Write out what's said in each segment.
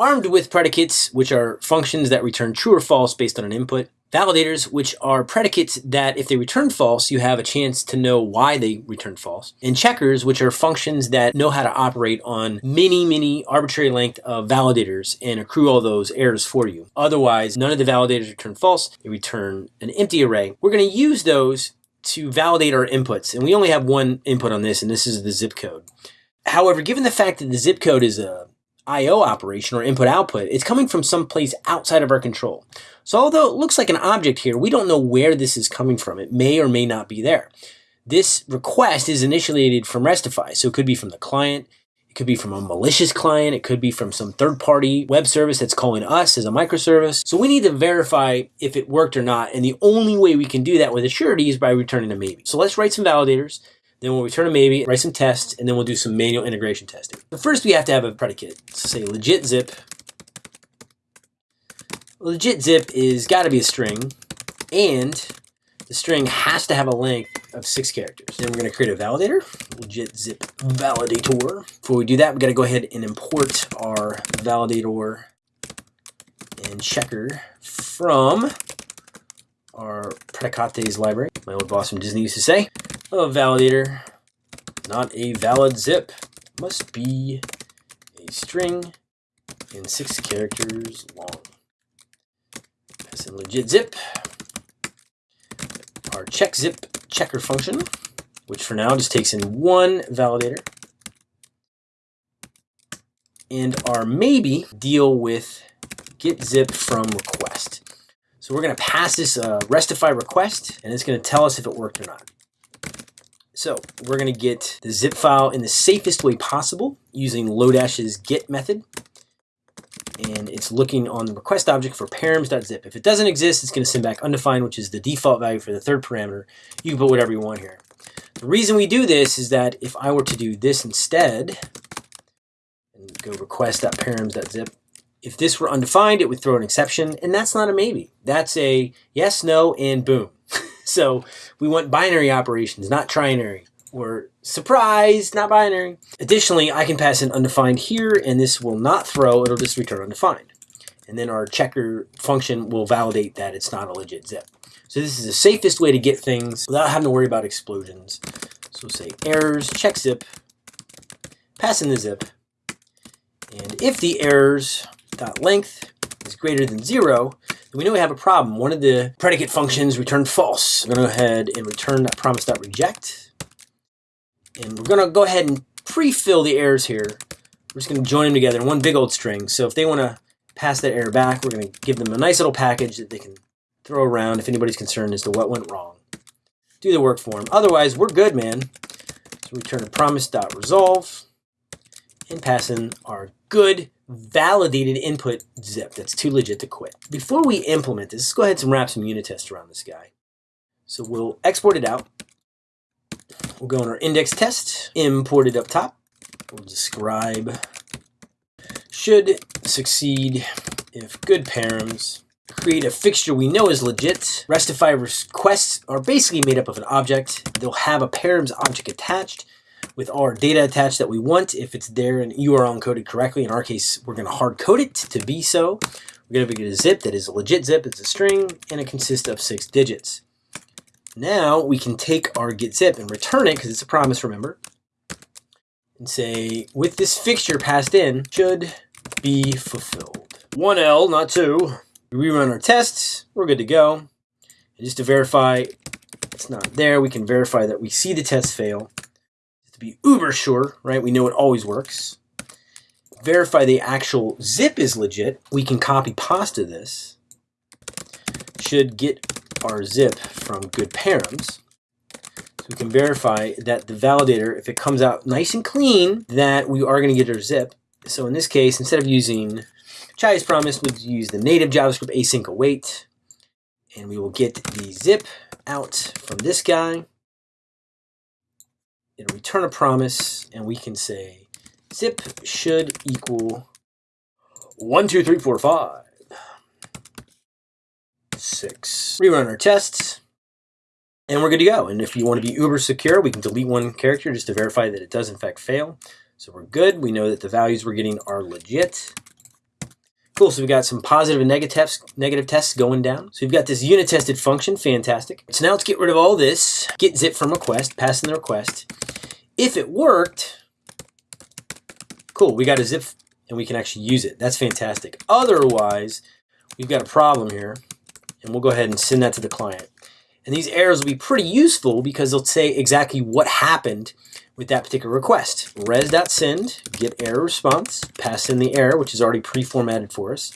Armed with predicates, which are functions that return true or false based on an input. Validators, which are predicates that if they return false, you have a chance to know why they return false. And checkers, which are functions that know how to operate on many, many arbitrary length of validators and accrue all those errors for you. Otherwise, none of the validators return false. They return an empty array. We're going to use those to validate our inputs. And we only have one input on this, and this is the zip code. However, given the fact that the zip code is a IO operation or input output, it's coming from some place outside of our control. So although it looks like an object here, we don't know where this is coming from. It may or may not be there. This request is initiated from Restify, so it could be from the client, it could be from a malicious client, it could be from some third-party web service that's calling us as a microservice. So we need to verify if it worked or not, and the only way we can do that with a surety is by returning a maybe. So let's write some validators, then we'll return a maybe, write some tests, and then we'll do some manual integration testing. But first we have to have a predicate. say legit zip. Legit zip is got to be a string, and the string has to have a length of six characters. Then we're going to create a validator, legit zip validator. Before we do that, we've got to go ahead and import our validator and checker from our predicates library. My old boss from Disney used to say, a validator, not a valid zip, must be a string and six characters long. Pass in legit zip. Our check zip checker function, which for now just takes in one validator. And our maybe deal with get zip from request. So we're going to pass this uh, restify request, and it's going to tell us if it worked or not. So we're going to get the zip file in the safest way possible using Lodash's get method. And it's looking on the request object for params.zip. If it doesn't exist, it's going to send back undefined, which is the default value for the third parameter. You can put whatever you want here. The reason we do this is that if I were to do this instead, and go request.params.zip, if this were undefined, it would throw an exception, and that's not a maybe. That's a yes, no, and boom. So we want binary operations, not trinary. Or surprise, not binary. Additionally, I can pass an undefined here, and this will not throw, it'll just return undefined. And then our checker function will validate that it's not a legit zip. So this is the safest way to get things without having to worry about explosions. So we'll say errors, check zip, pass in the zip, and if the errors dot length is greater than zero, we know we have a problem. One of the predicate functions returned false. I'm to go ahead and return that promise.reject. And we're going to go ahead and pre-fill the errors here. We're just going to join them together in one big old string. So if they want to pass that error back, we're going to give them a nice little package that they can throw around if anybody's concerned as to what went wrong. Do the work for them. Otherwise, we're good, man. So return a promise.resolve and pass in our good validated input zip that's too legit to quit. Before we implement this, let's go ahead and wrap some unit tests around this guy. So we'll export it out. We'll go in our index test, import it up top. We'll describe should succeed if good params create a fixture we know is legit. Restify requests are basically made up of an object. They'll have a params object attached with our data attached that we want if it's there and URL encoded correctly. In our case, we're going to hard code it to be so. We're going to get a zip that is a legit zip. It's a string and it consists of six digits. Now we can take our get zip and return it because it's a promise, remember, and say with this fixture passed in should be fulfilled. One L, not two. We rerun our tests. We're good to go. And just to verify it's not there, we can verify that we see the test fail to be uber sure, right? We know it always works. Verify the actual zip is legit. We can copy pasta this. Should get our zip from good params. So we can verify that the validator, if it comes out nice and clean, that we are going to get our zip. So in this case, instead of using Chai's promise, we'll use the native JavaScript async await. And we will get the zip out from this guy it'll return a promise, and we can say zip should equal one, two, three, four, five, six. Rerun our tests, and we're good to go. And if you want to be uber secure, we can delete one character just to verify that it does in fact fail. So we're good. We know that the values we're getting are legit. Cool, so we've got some positive and negative tests, negative tests going down. So we've got this unit tested function, fantastic. So now let's get rid of all this, get zip from request, pass in the request. If it worked, cool, we got a zip and we can actually use it. That's fantastic. Otherwise, we've got a problem here and we'll go ahead and send that to the client. And these errors will be pretty useful because they'll say exactly what happened with that particular request. res.send, get error response, pass in the error, which is already pre-formatted for us,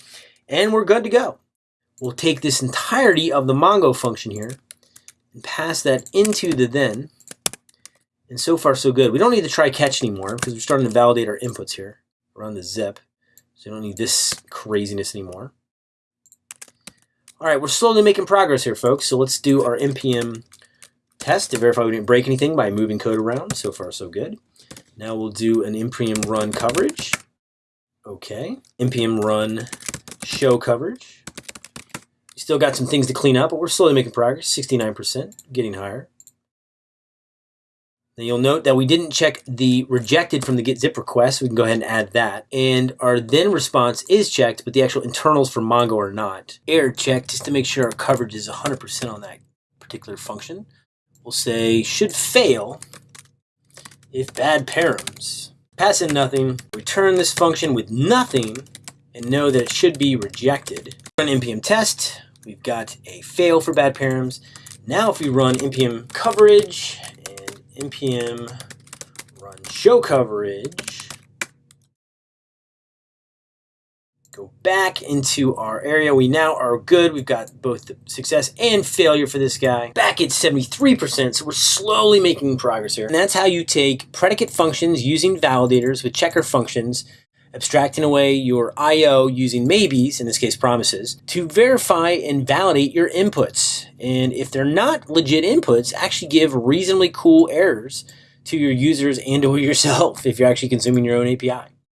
and we're good to go. We'll take this entirety of the Mongo function here and pass that into the then, and so far so good. We don't need to try catch anymore because we're starting to validate our inputs here. Run the zip, so we don't need this craziness anymore. All right, we're slowly making progress here, folks. So let's do our npm test to verify we didn't break anything by moving code around. So far, so good. Now we'll do an npm run coverage. Okay, npm run show coverage. Still got some things to clean up, but we're slowly making progress. 69%, getting higher. Now you'll note that we didn't check the rejected from the get zip request. We can go ahead and add that. And our then response is checked, but the actual internals for Mongo are not. Error check just to make sure our coverage is 100% on that particular function. We'll say should fail if bad params. Pass in nothing, return this function with nothing, and know that it should be rejected. Run npm test, we've got a fail for bad params. Now if we run npm coverage npm run show coverage, go back into our area. We now are good. We've got both the success and failure for this guy. Back at 73%, so we're slowly making progress here. And that's how you take predicate functions using validators with checker functions abstracting away your I.O. using maybes, in this case promises, to verify and validate your inputs. And if they're not legit inputs, actually give reasonably cool errors to your users and or yourself if you're actually consuming your own API.